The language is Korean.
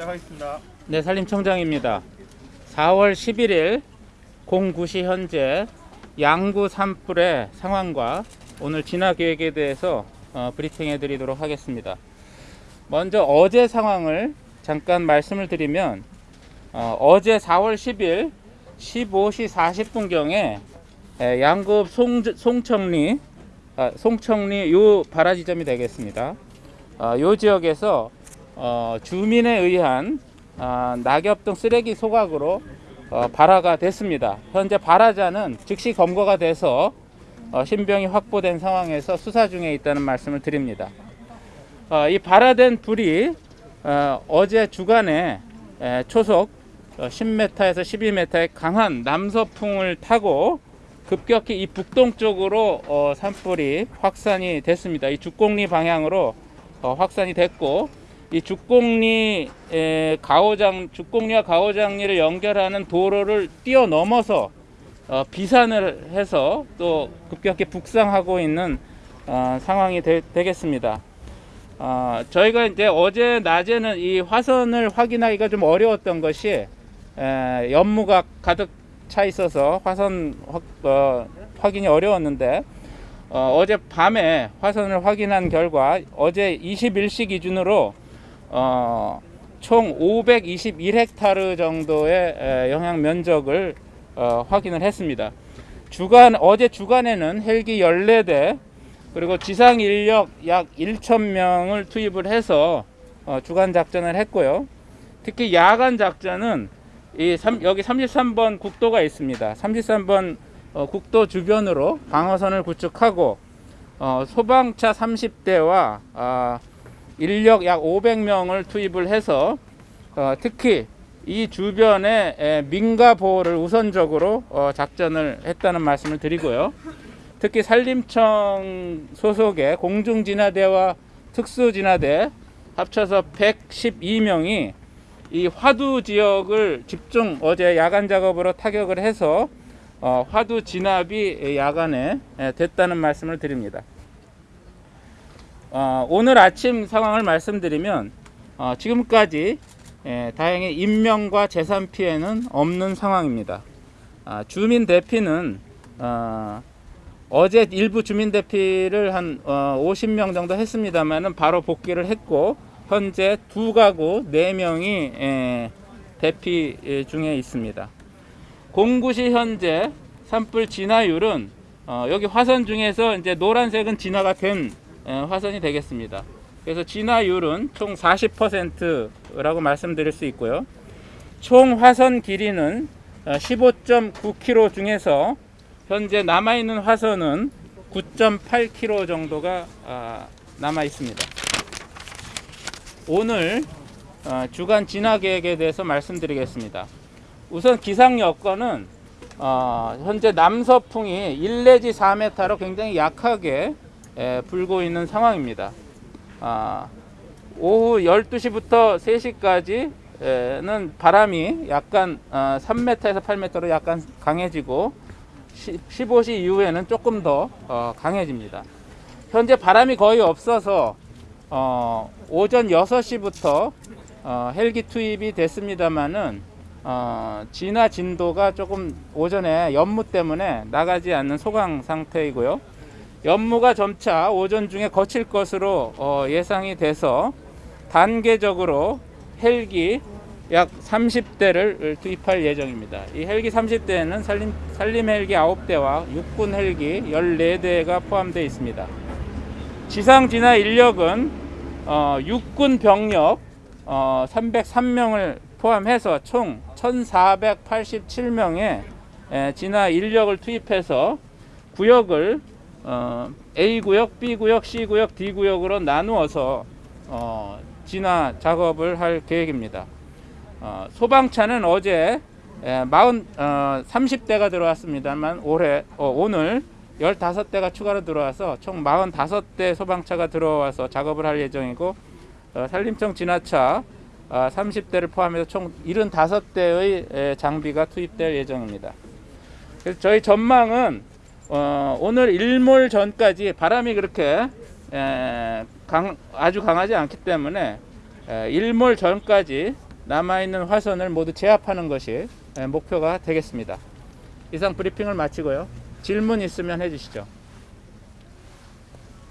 시작하겠습니다. 네, 산림청장입니다. 4월 11일 09시 현재 양구 산불의 상황과 오늘 진화 계획에 대해서 어, 브리핑해 드리도록 하겠습니다. 먼저 어제 상황을 잠깐 말씀을 드리면 어, 제 4월 10일 15시 40분경에 양구 송, 송청리 아, 송청리 요 발화 지점이 되겠습니다. 어, 요 지역에서 어, 주민에 의한 어, 낙엽 등 쓰레기 소각으로 어, 발화가 됐습니다. 현재 발화자는 즉시 검거가 돼서 어, 신병이 확보된 상황에서 수사 중에 있다는 말씀을 드립니다. 어, 이 발화된 불이 어, 어제 주간에 에, 초속 어, 10m에서 12m의 강한 남서풍을 타고 급격히 이 북동쪽으로 어, 산불이 확산이 됐습니다. 이 죽공리 방향으로 어, 확산이 됐고 이 죽공리 에, 가오장 죽공리와 가오장리를 연결하는 도로를 뛰어넘어서 어, 비산을 해서 또 급격히 북상하고 있는 어, 상황이 되, 겠습니다. 어, 저희가 이제 어제 낮에는 이 화선을 확인하기가 좀 어려웠던 것이 에, 연무가 가득 차 있어서 화선 확, 어, 확인이 어려웠는데 어, 제 밤에 화선을 확인한 결과 어제 21시 기준으로 어, 총 521헥타르 정도의 에, 영향 면적을 어, 확인을 했습니다. 주간 어제 주간에는 헬기 14대 그리고 지상 인력 약 1,000명을 투입을 해서 어, 주간 작전을 했고요. 특히 야간 작전은 이 3, 여기 33번 국도가 있습니다. 33번 어, 국도 주변으로 방어선을 구축하고 어, 소방차 30대와 아, 인력 약 500명을 투입을 해서 어, 특히 이 주변에 에, 민가 보호를 우선적으로 어, 작전을 했다는 말씀을 드리고요. 특히 산림청 소속의 공중진화대와 특수진화대 합쳐서 112명이 이 화두 지역을 집중 어제 야간 작업으로 타격을 해서 어, 화두 진압이 야간에 됐다는 말씀을 드립니다. 어, 오늘 아침 상황을 말씀드리면 어, 지금까지 예, 다행히 인명과 재산 피해는 없는 상황입니다. 아, 주민 대피는 어, 어제 일부 주민 대피를 한 어, 50명 정도 했습니다만은 바로 복귀를 했고 현재 두 가구 네 명이 예, 대피 예, 중에 있습니다. 공구시 현재 산불 진화율은 어, 여기 화선 중에서 이제 노란색은 진화가 된 예, 화선이 되겠습니다. 그래서 진화율은 총 40%라고 말씀드릴 수 있고요. 총 화선 길이는 15.9km 어, 중에서 현재 남아 있는 화선은 9.8km 정도가 아, 남아 있습니다. 오늘 어, 주간 진화 계획에 대해서 말씀드리겠습니다. 우선 기상 여건은 어, 현재 남서풍이 1 내지 4m로 굉장히 약하게 불고 있는 상황입니다. 아, 오후 12시부터 3시까지는 바람이 약간 3m에서 어, 8m로 약간 강해지고 15시 이후에는 조금 더 어, 강해집니다. 현재 바람이 거의 없어서 어, 오전 6시부터 헬기 투입이 됐습니다만은 진화 진도가 조금 오전에 연무 때문에 나가지 않는 소강 상태이고요. 연무가 점차 오전 중에 거칠 것으로 어, 예상이 돼서 단계적으로 헬기 약 30대를 투입할 예정입니다. 이 헬기 30대에는 산림, 산림 헬기 9대와 육군 헬기 14대가 포함되어 있습니다. 지상 진화 인력은 어, 육군 병력 어, 303명을 포함해서 총 1487명의 진화 인력을 투입해서 구역을 어, A 구역, B 구역, C 구역, D 구역으로 나누어서 어, 진화 작업을 할 계획입니다. 어, 소방차는 어제 에, 40, 어, 30대가 들어왔습니다만 올해 어, 오늘 15대가 추가로 들어와서 총 45대 소방차가 들어와서 작업을 할 예정이고 어, 산림청 진화차 어, 30대를 포함해서 총 75대의 에, 장비가 투입될 예정입니다. 그래서 저희 전망은 어, 오늘 일몰 전까지 바람이 그렇게 에, 강, 아주 강하지 않기 때문에 에, 일몰 전까지 남아있는 화선을 모두 제압하는 것이 예, 목표가 되겠습니다. 이상 브리핑을 마치고요. 질문 있으면 해주시죠.